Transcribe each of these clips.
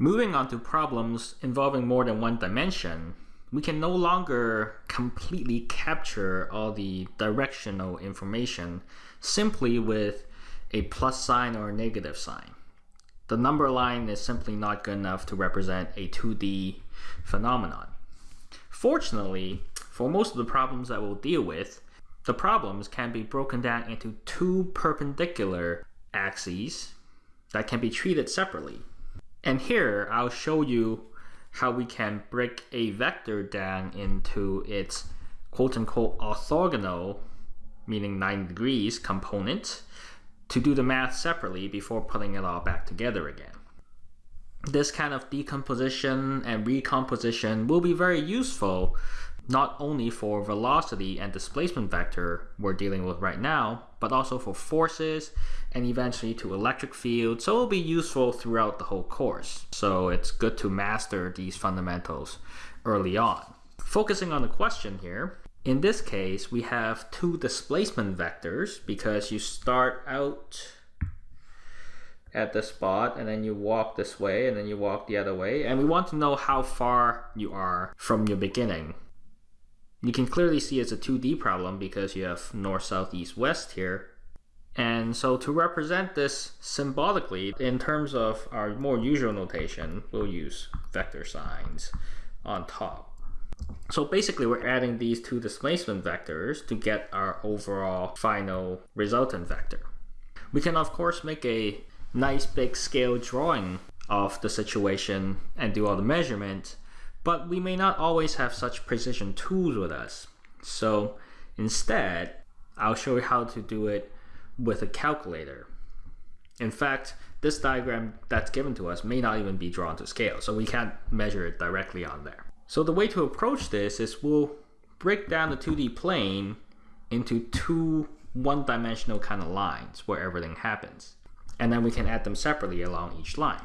Moving on to problems involving more than one dimension, we can no longer completely capture all the directional information simply with a plus sign or a negative sign. The number line is simply not good enough to represent a 2D phenomenon. Fortunately, for most of the problems that we'll deal with, the problems can be broken down into two perpendicular axes that can be treated separately. And here I'll show you how we can break a vector down into its quote-unquote orthogonal, meaning 90 degrees component, to do the math separately before putting it all back together again. This kind of decomposition and recomposition will be very useful not only for velocity and displacement vector we're dealing with right now, but also for forces and eventually to electric field. So it'll be useful throughout the whole course. So it's good to master these fundamentals early on. Focusing on the question here, in this case, we have two displacement vectors because you start out at the spot and then you walk this way and then you walk the other way. And we want to know how far you are from your beginning. You can clearly see it's a 2D problem because you have north, south, east, west here. And so to represent this symbolically, in terms of our more usual notation, we'll use vector signs on top. So basically we're adding these two displacement vectors to get our overall final resultant vector. We can of course make a nice big scale drawing of the situation and do all the measurement, but we may not always have such precision tools with us. So instead, I'll show you how to do it with a calculator. In fact, this diagram that's given to us may not even be drawn to scale, so we can't measure it directly on there. So the way to approach this is we'll break down the 2D plane into two one-dimensional kind of lines where everything happens. And then we can add them separately along each line.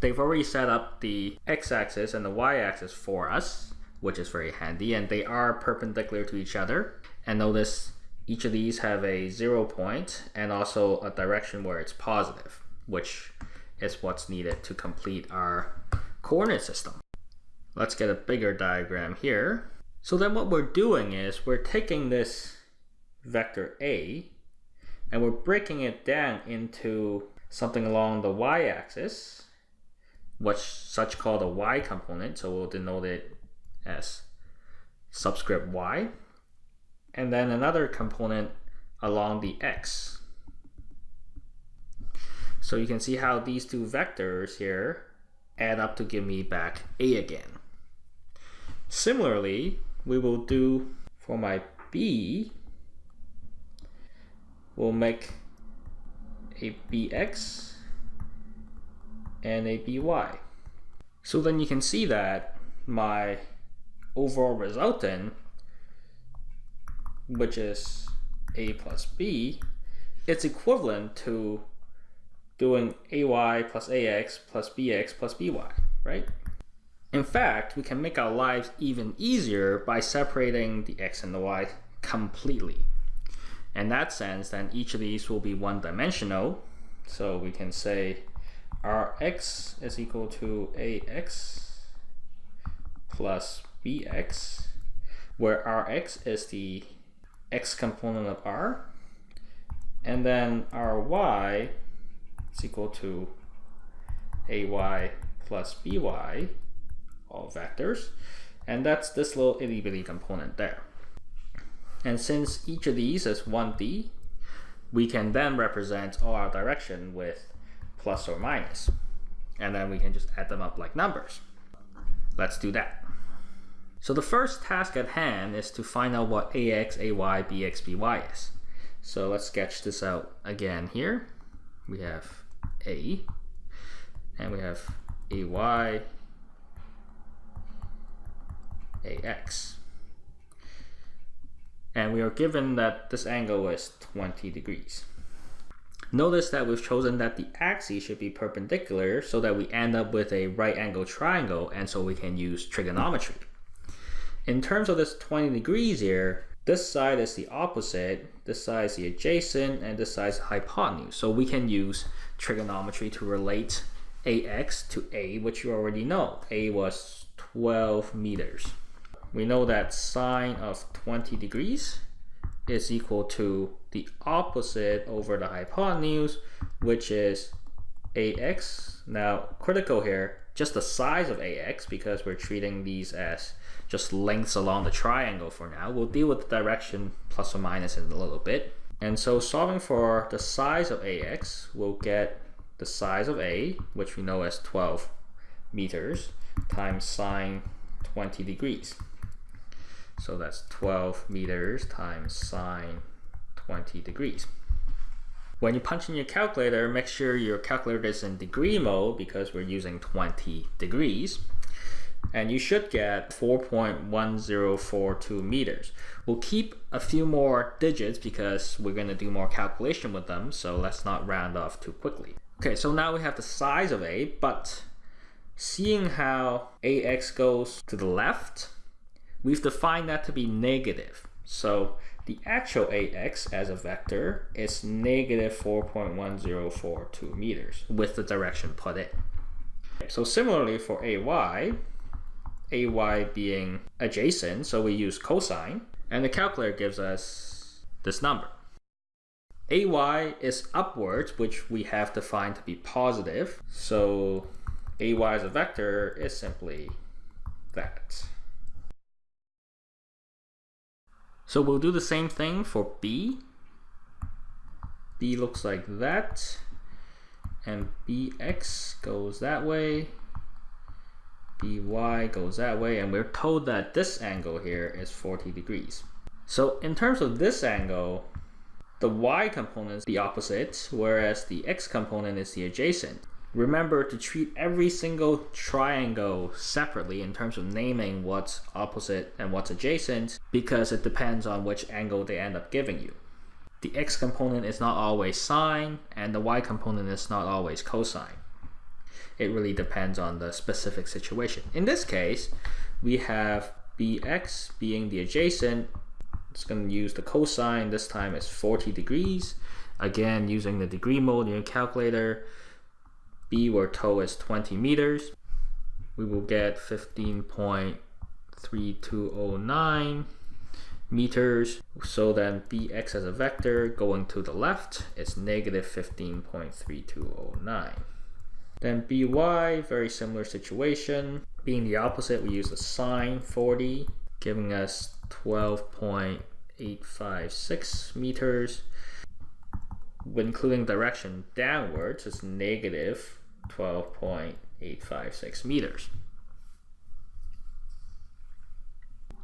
They've already set up the x-axis and the y-axis for us, which is very handy, and they are perpendicular to each other. And notice each of these have a zero point and also a direction where it's positive, which is what's needed to complete our coordinate system. Let's get a bigger diagram here. So then what we're doing is we're taking this vector A and we're breaking it down into something along the y-axis, what's such called a y component, so we'll denote it as subscript y and then another component along the x. So you can see how these two vectors here add up to give me back a again. Similarly, we will do for my b, we'll make a bx and a by. So then you can see that my overall resultant which is a plus b, it's equivalent to doing ay plus ax plus bx plus by, right? In fact, we can make our lives even easier by separating the x and the y completely. In that sense, then each of these will be one-dimensional. So we can say rx is equal to ax plus bx, where rx is the x component of r. And then ry is equal to ay plus by, all vectors. And that's this little itty bitty component there. And since each of these is 1D, we can then represent all our direction with plus or minus. And then we can just add them up like numbers. Let's do that. So the first task at hand is to find out what AX, AY, BX, BY is. So let's sketch this out again here. We have A, and we have AY, AX. And we are given that this angle is 20 degrees. Notice that we've chosen that the axes should be perpendicular so that we end up with a right angle triangle and so we can use trigonometry. In terms of this 20 degrees here, this side is the opposite, this side is the adjacent, and this side is the hypotenuse. So we can use trigonometry to relate ax to a, which you already know. a was 12 meters. We know that sine of 20 degrees is equal to the opposite over the hypotenuse, which is ax. Now, critical here, just the size of ax, because we're treating these as just lengths along the triangle for now. We'll deal with the direction plus or minus in a little bit. And so solving for the size of ax, we'll get the size of a, which we know as 12 meters, times sine 20 degrees. So that's 12 meters times sine 20 degrees. When you punch in your calculator, make sure your calculator is in degree mode because we're using 20 degrees. And you should get 4.1042 meters. We'll keep a few more digits because we're going to do more calculation with them, so let's not round off too quickly. Okay, so now we have the size of A, but seeing how AX goes to the left, we've defined that to be negative. So the actual AX as a vector is negative 4.1042 meters with the direction put in. So similarly for AY, AY being adjacent, so we use cosine, and the calculator gives us this number. AY is upwards, which we have defined to be positive, so AY as a vector is simply that. So we'll do the same thing for B. B looks like that. And BX goes that way. BY goes that way. And we're told that this angle here is 40 degrees. So in terms of this angle, the Y component is the opposite, whereas the X component is the adjacent. Remember to treat every single triangle separately in terms of naming what's opposite and what's adjacent because it depends on which angle they end up giving you. The x component is not always sine and the y component is not always cosine. It really depends on the specific situation. In this case, we have bx being the adjacent. It's going to use the cosine. This time it's 40 degrees. Again, using the degree mode in your calculator, B we're told is 20 meters. We will get 15.3209 meters. So then Bx as a vector going to the left is negative 15.3209. Then By, very similar situation. Being the opposite, we use the sine 40, giving us 12.856 meters including direction downwards, is negative 12.856 meters.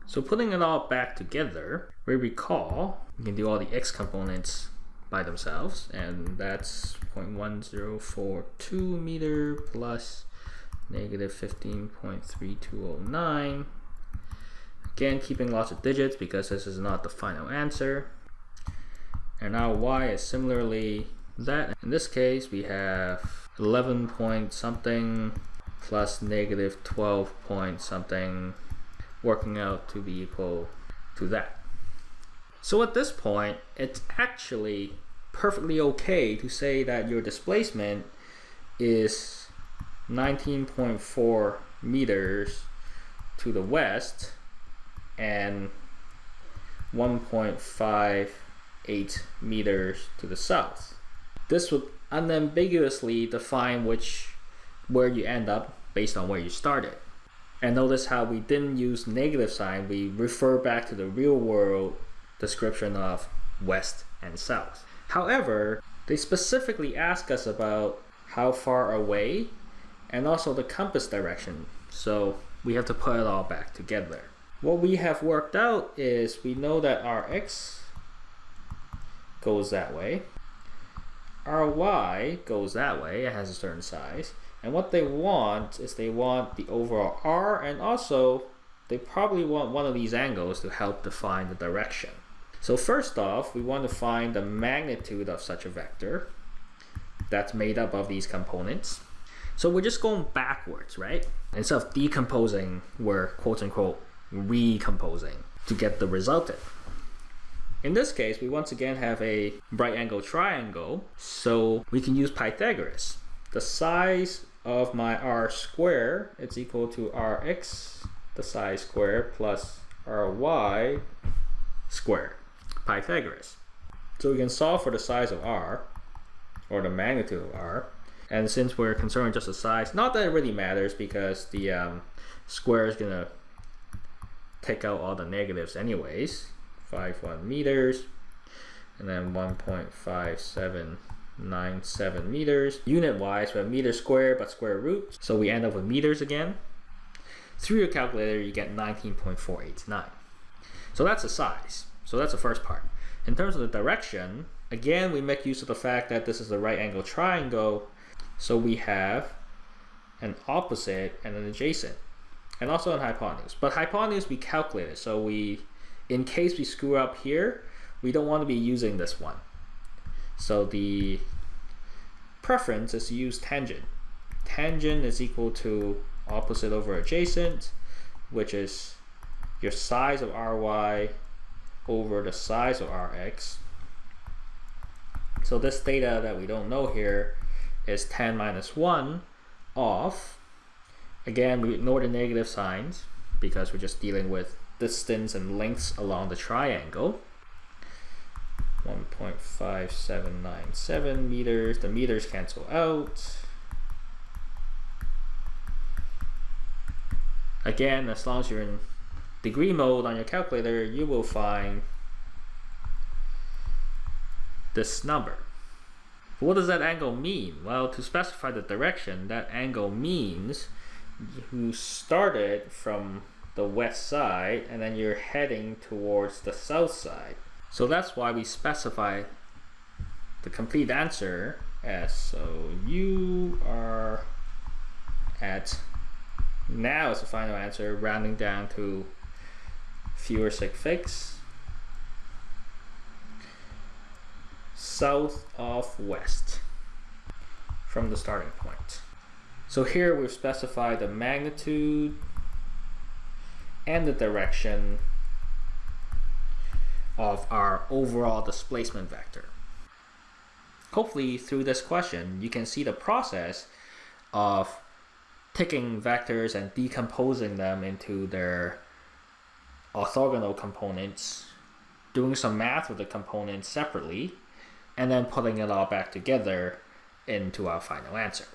So putting it all back together, we recall we can do all the x components by themselves, and that's 0.1042 meter plus negative 15.3209. Again, keeping lots of digits because this is not the final answer. And now y is similarly that. In this case, we have 11 point something plus negative 12 point something working out to be equal to that. So at this point, it's actually perfectly okay to say that your displacement is 19.4 meters to the west and 1.5 8 meters to the south. This would unambiguously define which where you end up based on where you started. And notice how we didn't use negative sign, we refer back to the real world description of west and south. However, they specifically ask us about how far away and also the compass direction. So we have to put it all back together. What we have worked out is we know that our x goes that way. Our y goes that way, it has a certain size. And what they want is they want the overall r and also they probably want one of these angles to help define the direction. So first off, we want to find the magnitude of such a vector that's made up of these components. So we're just going backwards, right? Instead of decomposing, we're quote unquote recomposing to get the resultant. In this case, we once again have a right angle triangle, so we can use Pythagoras. The size of my r square it's equal to rx the size square plus ry squared Pythagoras. So we can solve for the size of r or the magnitude of r and since we're concerned just the size not that it really matters because the um, square is gonna take out all the negatives anyways 51 meters and then 1.5797 meters. Unit wise we have meter squared but square root so we end up with meters again. Through your calculator you get 19.489 so that's the size. So that's the first part. In terms of the direction again we make use of the fact that this is a right angle triangle. So we have an opposite and an adjacent and also an hypotenuse. But hypotenuse we calculated. So we, in case we screw up here, we don't want to be using this one. So the preference is to use tangent. Tangent is equal to opposite over adjacent, which is your size of ry over the size of rx. So this theta that we don't know here is tan minus 1 of Again, we ignore the negative signs because we're just dealing with distance and lengths along the triangle. 1.5797 meters. The meters cancel out. Again, as long as you're in degree mode on your calculator, you will find this number. What does that angle mean? Well, to specify the direction, that angle means who started from the west side and then you're heading towards the south side. So that's why we specify the complete answer as so you are at now is the final answer rounding down to fewer sig figs south of west from the starting point. So here we've specified the magnitude and the direction of our overall displacement vector. Hopefully through this question you can see the process of taking vectors and decomposing them into their orthogonal components, doing some math with the components separately, and then putting it all back together into our final answer.